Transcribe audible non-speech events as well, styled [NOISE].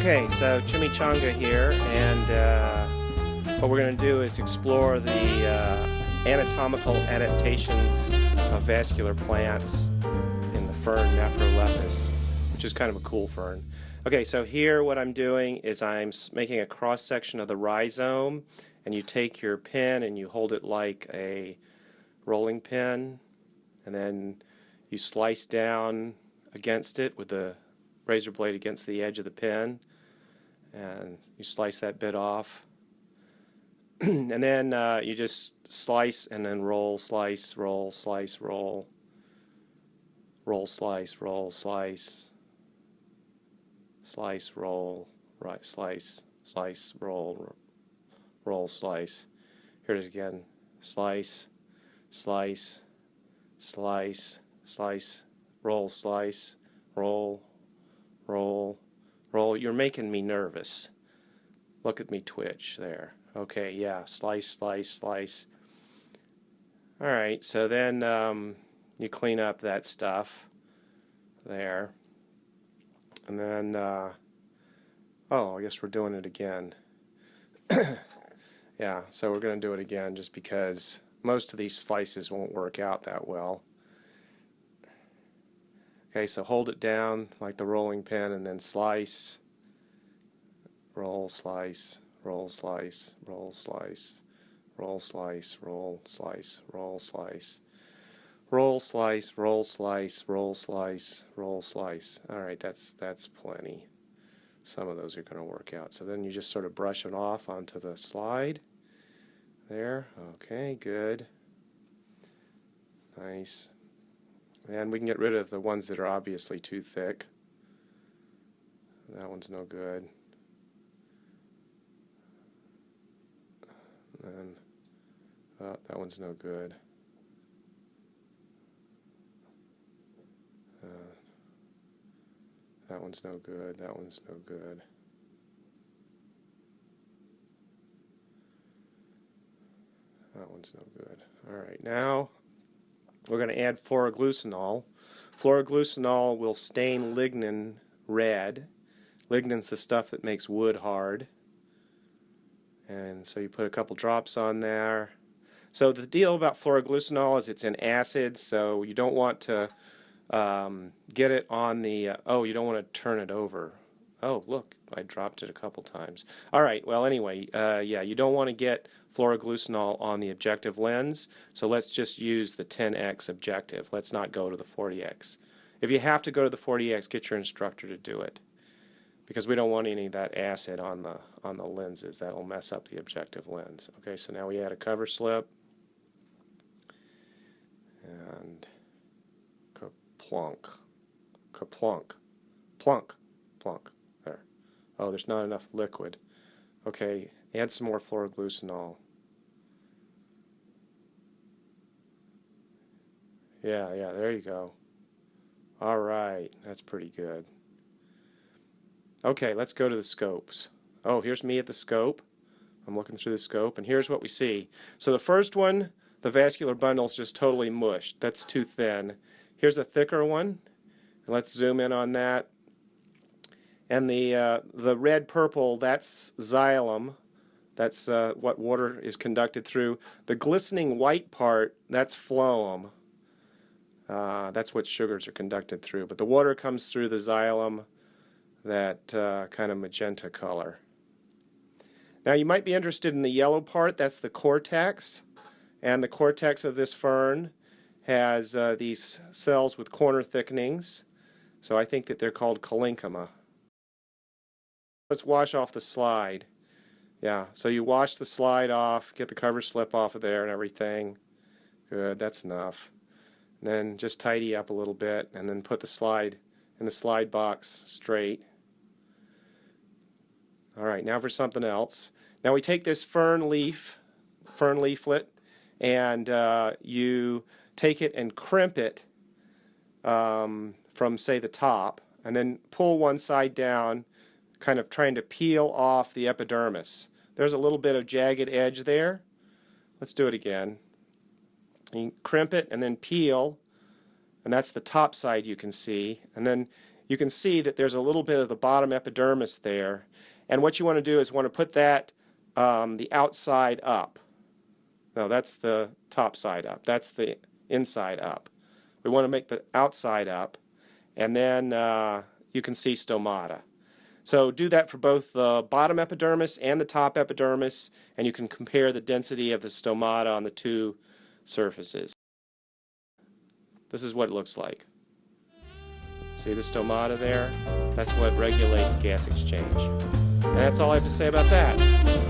Okay, so Chimichanga here, and uh, what we're going to do is explore the uh, anatomical adaptations of vascular plants in the fern Nephrolepis, which is kind of a cool fern. Okay, so here what I'm doing is I'm making a cross section of the rhizome, and you take your pen and you hold it like a rolling pin, and then you slice down against it with the razor blade against the edge of the pen and you slice that bit off. [CLEARS THROAT] And then uh, you just slice and then roll slice roll slice roll. Roll slice roll slice. Slice roll right slice slice roll roll slice. Here it is again. Slice slice slice slice. Roll slice roll roll, roll. You're making me nervous. Look at me twitch there. Okay, yeah, slice, slice, slice. All right, so then um, you clean up that stuff there. And then, uh, oh, I guess we're doing it again. [COUGHS] yeah, so we're going to do it again just because most of these slices won't work out that well. Okay, so hold it down like the rolling pin and then slice, roll, slice, roll, slice, roll, slice, roll, slice, roll, slice, roll, slice, roll, slice, roll, slice, roll, slice, roll, slice. All right, that's, that's plenty. Some of those are going to work out. So then you just sort of brush it off onto the slide. There, okay, good. Nice. And we can get rid of the ones that are obviously too thick. That one's no good. And oh, that one's no good. Uh, that one's no good. That one's no good. That one's no good. All right, now we're going to add phloroglucinol. Phloroglucinol will stain lignin red. Lignin's the stuff that makes wood hard. And so you put a couple drops on there. So the deal about phloroglucinol is it's an acid, so you don't want to um, get it on the, uh, oh, you don't want to turn it over. Oh, look, I dropped it a couple times. All right, well, anyway, uh, yeah, you don't want to get phloroglucinol on the objective lens, so let's just use the 10x objective. Let's not go to the 40x. If you have to go to the 40x, get your instructor to do it because we don't want any of that acid on the on the lenses. That'll mess up the objective lens. Okay, so now we add a cover slip and plunk, kaplunk, plunk, plunk. Oh, there's not enough liquid. Okay, add some more phloroglucinol. Yeah, yeah, there you go. All right, that's pretty good. Okay, let's go to the scopes. Oh, here's me at the scope. I'm looking through the scope, and here's what we see. So the first one, the vascular bundle is just totally mushed. That's too thin. Here's a thicker one. Let's zoom in on that. And the, uh, the red purple, that's xylem. That's uh, what water is conducted through. The glistening white part, that's phloem. Uh, that's what sugars are conducted through. But the water comes through the xylem, that uh, kind of magenta color. Now you might be interested in the yellow part, that's the cortex. And the cortex of this fern has uh, these cells with corner thickenings. So I think that they're called collenchyma. Let's wash off the slide. Yeah, so you wash the slide off, get the cover slip off of there and everything. Good, that's enough. And then just tidy up a little bit and then put the slide in the slide box straight. Alright, now for something else. Now we take this fern leaf, fern leaflet, and uh, you take it and crimp it um, from, say, the top, and then pull one side down kind of trying to peel off the epidermis. There's a little bit of jagged edge there. Let's do it again. You crimp it and then peel, and that's the top side you can see. And then you can see that there's a little bit of the bottom epidermis there. And what you want to do is want to put that um, the outside up. No, that's the top side up. That's the inside up. We want to make the outside up, and then uh, you can see stomata. So do that for both the bottom epidermis and the top epidermis, and you can compare the density of the stomata on the two surfaces. This is what it looks like. See the stomata there? That's what regulates gas exchange. And that's all I have to say about that.